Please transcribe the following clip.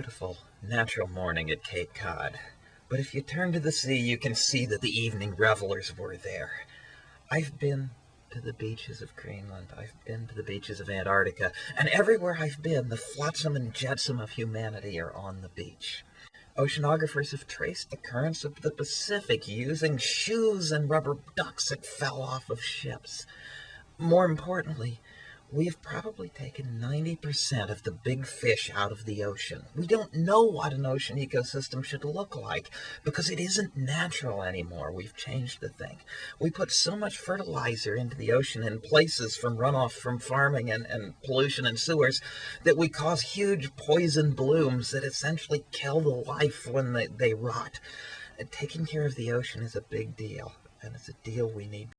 beautiful, natural morning at Cape Cod. But if you turn to the sea, you can see that the evening revelers were there. I've been to the beaches of Greenland. I've been to the beaches of Antarctica. And everywhere I've been, the flotsam and jetsam of humanity are on the beach. Oceanographers have traced the currents of the Pacific using shoes and rubber ducks that fell off of ships. More importantly, we've probably taken 90% of the big fish out of the ocean. We don't know what an ocean ecosystem should look like because it isn't natural anymore. We've changed the thing. We put so much fertilizer into the ocean in places from runoff from farming and, and pollution and sewers that we cause huge poison blooms that essentially kill the life when they, they rot. And taking care of the ocean is a big deal, and it's a deal we need